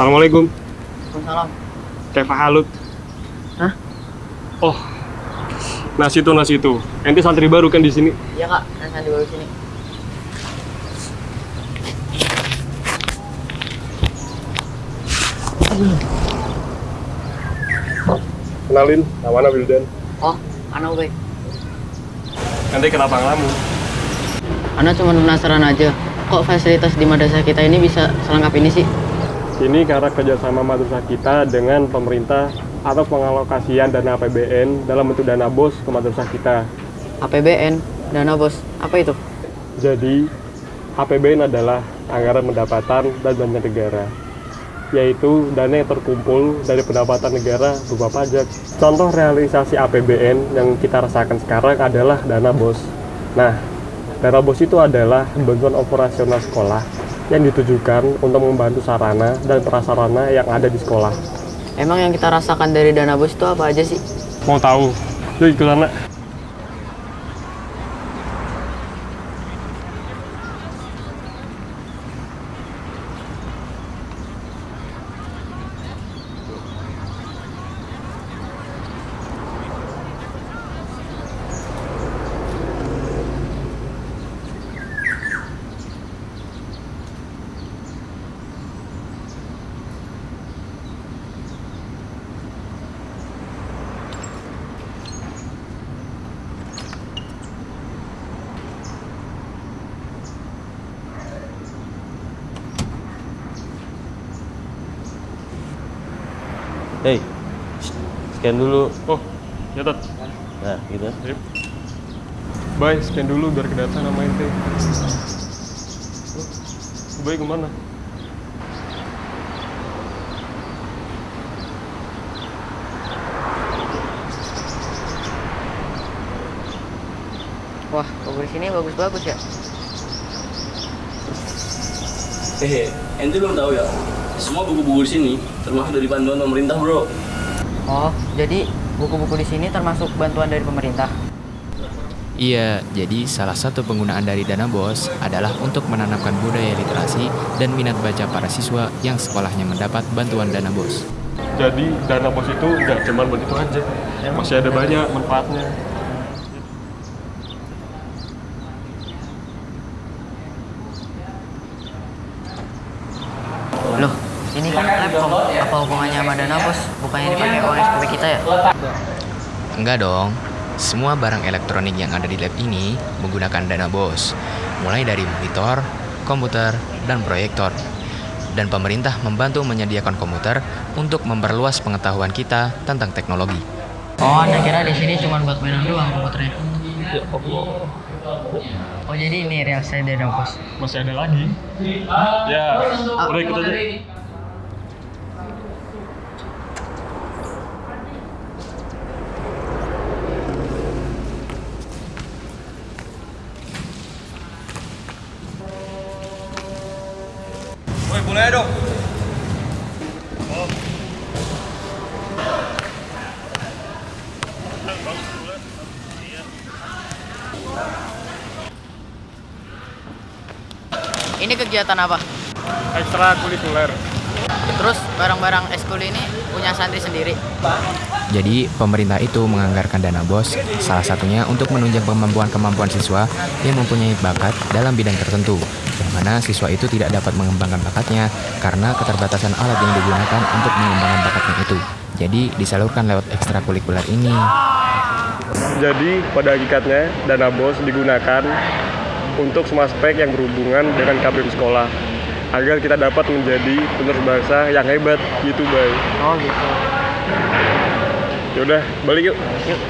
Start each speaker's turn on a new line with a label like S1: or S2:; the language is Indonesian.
S1: Assalamualaikum.
S2: Waalaikumsalam.
S1: Keva Halut.
S2: Hah?
S1: Oh. Nasi itu nasi itu. Ente santri baru kan di sini?
S2: Iya kak, di bawah sini.
S1: Kenalin, namanya Wildan.
S2: Oh, anak baik.
S1: Ente kenapa ngelamun?
S2: Anak cuma penasaran aja. Kok fasilitas di madrasah kita ini bisa selengkap ini sih?
S1: Ini karena kerjasama madrasah kita dengan pemerintah atau pengalokasian dana APBN dalam bentuk dana bos ke madrasah kita.
S2: APBN, dana bos. Apa itu?
S1: Jadi, APBN adalah anggaran pendapatan dan belanja negara, yaitu dana yang terkumpul dari pendapatan negara berupa pajak. Contoh realisasi APBN yang kita rasakan sekarang adalah dana bos. Nah, dana bos itu adalah bantuan operasional sekolah yang ditujukan untuk membantu sarana dan prasarana yang ada di sekolah.
S2: Emang yang kita rasakan dari dana bos itu apa aja sih?
S1: Mau tahu? Yuk ikut sana.
S3: Hei, scan dulu.
S1: Oh, nyatet.
S3: Nah, gitu.
S1: Yuk. Bye, scan dulu biar kedata nama ente. Oh, Bye ke
S2: mana? Wah, di sini bagus-bagus ya.
S3: Hehe, ente belum tahu ya? Semua buku-buku di sini termasuk dari panduan pemerintah, bro.
S2: Oh, jadi buku-buku di sini termasuk bantuan dari pemerintah.
S4: Iya, jadi salah satu penggunaan dari dana BOS adalah untuk menanamkan budaya literasi dan minat baca para siswa yang sekolahnya mendapat bantuan dana BOS.
S1: Jadi dana bos itu nggak cuma buat itu aja, masih ada banyak manfaatnya.
S2: Loh, ini kan laptop. Apa hubungannya sama dana bos? Bukannya dipakai uang SPP kita ya?
S4: Enggak dong, semua barang elektronik yang ada di lab ini menggunakan dana BOS, mulai dari monitor, komputer, dan proyektor. Dan pemerintah membantu menyediakan komputer untuk memperluas pengetahuan kita tentang teknologi.
S2: Oh, anda kira di sini cuma buat mainan doang komputernya?
S1: Ya Allah,
S2: Oh, jadi ini realisasi dana bos.
S1: masih ada lagi. Ya, udah ikut aja.
S3: Mulai dong.
S2: Ini kegiatan apa?
S1: Ekstra kulikuler.
S2: Terus barang-barang eskul ini punya santri sendiri.
S4: Jadi, pemerintah itu menganggarkan dana BOS, salah satunya untuk menunjang kemampuan-kemampuan siswa yang mempunyai bakat dalam bidang tertentu, yang mana siswa itu tidak dapat mengembangkan bakatnya karena keterbatasan alat yang digunakan untuk mengembangkan bakatnya itu. Jadi, disalurkan lewat ekstrakurikuler ini.
S1: Jadi pada hakikatnya dana bos digunakan untuk semua aspek yang berhubungan dengan KBM sekolah agar kita dapat menjadi penerus bangsa yang hebat gitu bay.
S2: Oh gitu.
S1: Yaudah balik yuk.
S2: Yuk.